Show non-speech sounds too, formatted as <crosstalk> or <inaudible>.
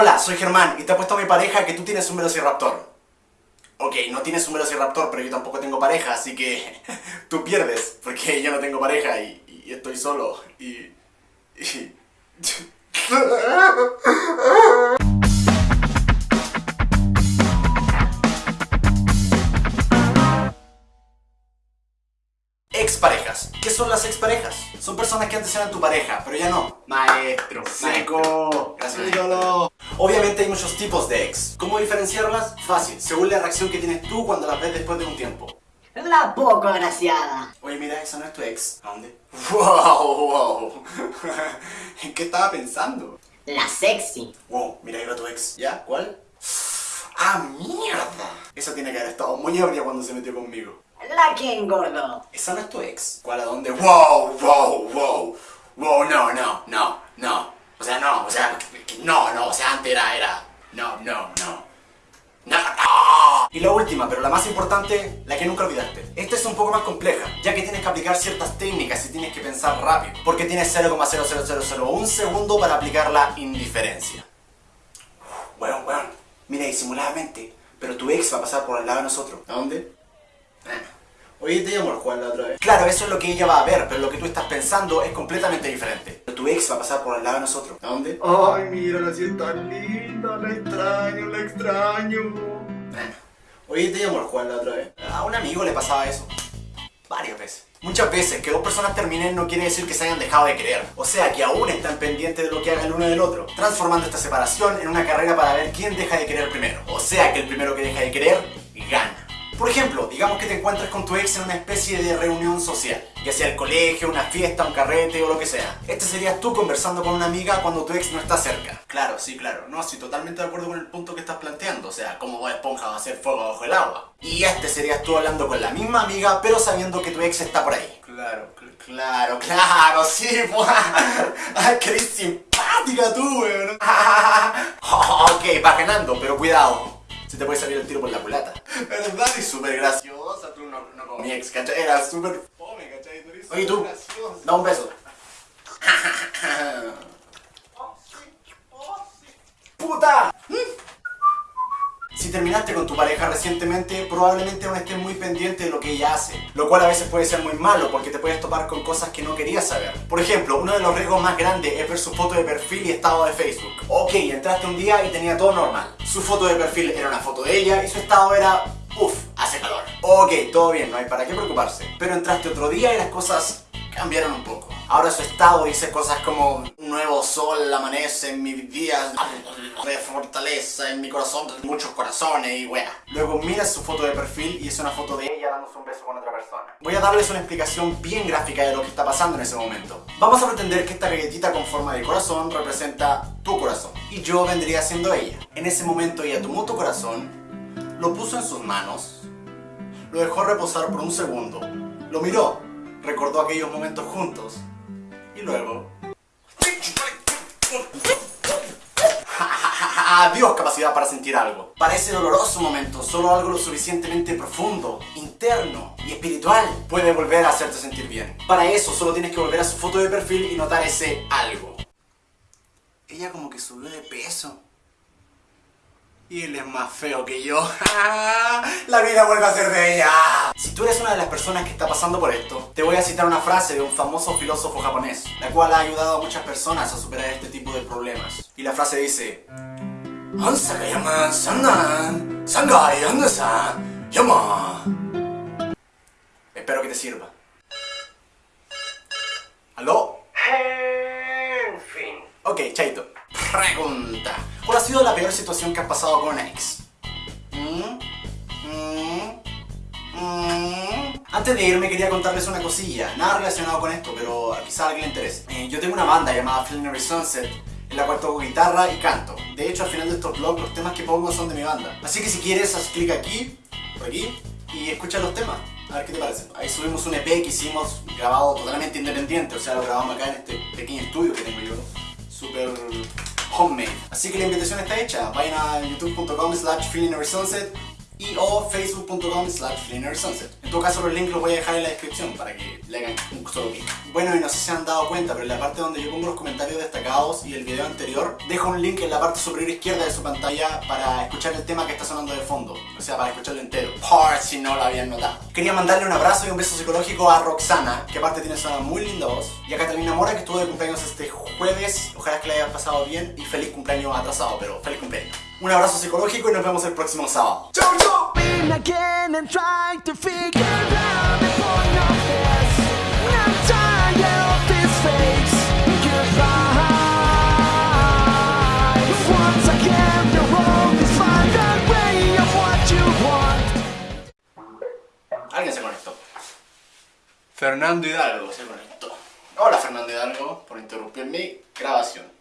Hola, soy Germán y te apuesto a mi pareja que tú tienes un Velociraptor. Ok, no tienes un Velociraptor, pero yo tampoco tengo pareja, así que <laughs> tú pierdes, porque yo no tengo pareja y, y estoy solo y... y... <laughs> <laughs> Exparejas. ¿Qué son las exparejas? Son personas que antes eran tu pareja, pero ya no. Maestro, Seco. Gracias. ídolo. Obviamente hay muchos tipos de ex. ¿Cómo diferenciarlas? Fácil, según la reacción que tienes tú cuando las ves después de un tiempo. La poco agraciada. Oye, mira, esa no es tu ex. ¿A dónde? ¡Wow! ¡Wow! <laughs> ¿En qué estaba pensando? La sexy. Wow, mira, ahí va tu ex. ¿Ya? ¿Cuál? <sighs> ¡Ah, mierda! Esa tiene que haber estado muy ebria cuando se metió conmigo. La que engordó. ¿Esa no es tu ex? ¿Cuál a dónde? ¡Wow! ¡Wow! ¡Wow! ¡Wow! No, no, no, no. O sea, no, o sea, no, no, o sea, antes era, era. No, no, no. No, no. Y la última, pero la más importante, la que nunca olvidaste. Esta es un poco más compleja, ya que tienes que aplicar ciertas técnicas y tienes que pensar rápido, porque tienes 0,00001 segundo para aplicar la indiferencia. Bueno, bueno, mira, disimuladamente, pero tu ex va a pasar por el lado de nosotros. ¿A dónde? Oye, te llamó el Juan la otra vez. Claro, eso es lo que ella va a ver, pero lo que tú estás pensando es completamente diferente. Pero tu ex va a pasar por el lado de nosotros. ¿A dónde? Ay, mira, la es tan linda, la extraño, la extraño. Oye, te llamó el Juan la otra vez. A un amigo le pasaba eso. Varias veces. Muchas veces que dos personas terminen no quiere decir que se hayan dejado de querer. O sea, que aún están pendientes de lo que haga el uno del otro. Transformando esta separación en una carrera para ver quién deja de querer primero. O sea, que el primero que deja de querer. Por ejemplo, digamos que te encuentras con tu ex en una especie de reunión social, ya sea el colegio, una fiesta, un carrete o lo que sea. Este serías tú conversando con una amiga cuando tu ex no está cerca. Claro, sí, claro. No, estoy totalmente de acuerdo con el punto que estás planteando. O sea, cómo Bob Esponja va a hacer fuego bajo el agua. Y este serías tú hablando con la misma amiga, pero sabiendo que tu ex está por ahí. Claro, cl- claro, claro, sí, pues. <laughs> Ay, eres simpática tú, weón. <laughs> ok, va ganando, pero cuidado. Se te puede salir el tiro por la culata. ¿Verdad? Y súper graciosa, tú no, no como mi ex, ¿cachai? Era súper fome, ¿cachai? Tú eres Oye, tú, graciosa. da un beso. ¡Puta! Si terminaste con tu pareja recientemente, probablemente aún estés muy pendiente de lo que ella hace, lo cual a veces puede ser muy malo porque te puedes topar con cosas que no querías saber. Por ejemplo, uno de los riesgos más grandes es ver su foto de perfil y estado de Facebook. Ok, entraste un día y tenía todo normal. Su foto de perfil era una foto de ella y su estado era... Uff, hace calor. Ok, todo bien, no hay para qué preocuparse. Pero entraste otro día y las cosas cambiaron un poco. Ahora su estado dice cosas como un nuevo sol amanece en mi día de fortaleza en mi corazón, muchos corazones y wea. Luego miras su foto de perfil y es una foto de ella dándose un beso con otra persona. Voy a darles una explicación bien gráfica de lo que está pasando en ese momento. Vamos a pretender que esta galletita con forma de corazón representa tu corazón y yo vendría siendo ella. En ese momento ella tomó tu corazón, lo puso en sus manos, lo dejó reposar por un segundo, lo miró, recordó aquellos momentos juntos y luego... <laughs> Adiós capacidad para sentir algo. Para ese doloroso momento, solo algo lo suficientemente profundo, interno y espiritual puede volver a hacerte sentir bien. Para eso solo tienes que volver a su foto de perfil y notar ese algo. Ella como que subió de peso. Y él es más feo que yo. <laughs> La vida vuelve a ser de ella. Si tú eres una de las personas que está pasando por esto, te voy a citar una frase de un famoso filósofo japonés, la cual ha ayudado a muchas personas a superar este tipo de problemas. Y la frase dice. Espero que te sirva. ¿Aló? En fin. Ok, Chaito. Pregunta. ¿Cuál ha sido la peor situación que has pasado con una? ¿Mm? ¿Mm? ¿Mm? Antes de irme quería contarles una cosilla, nada relacionado con esto, pero quizá a alguien le interese. Eh, yo tengo una banda llamada Flinery Sunset, en la cual toco guitarra y canto. De hecho, al final de estos vlogs, los temas que pongo son de mi banda. Así que si quieres, haz clic aquí, por aquí, y escucha los temas. A ver qué te parece. Ahí subimos un EP que hicimos grabado totalmente independiente, o sea, lo grabamos acá en este pequeño estudio que tengo yo. Súper homemade. Así que la invitación está hecha. Vayan a youtube.com slash sunset y o facebook.com slash sunset. En todo caso los links los voy a dejar en la descripción para que le hagan un solo clic. Bueno y no sé si se han dado cuenta, pero en la parte donde yo pongo los comentarios destacados y el video anterior, dejo un link en la parte superior izquierda de su pantalla para escuchar el tema que está sonando de fondo. O sea, para escucharlo entero. Por si no lo habían notado. Quería mandarle un abrazo y un beso psicológico a Roxana, que aparte tiene una muy linda voz, y a Catalina Mora, que estuvo de cumpleaños este jueves. Ojalá que le haya pasado bien y feliz cumpleaños atrasado, pero feliz cumpleaños. Un abrazo psicológico y nos vemos el próximo sábado. ¡Chau, chau! Alguien se conectó. Fernando Hidalgo se conectó. Hola Fernando Hidalgo por interrumpir mi grabación.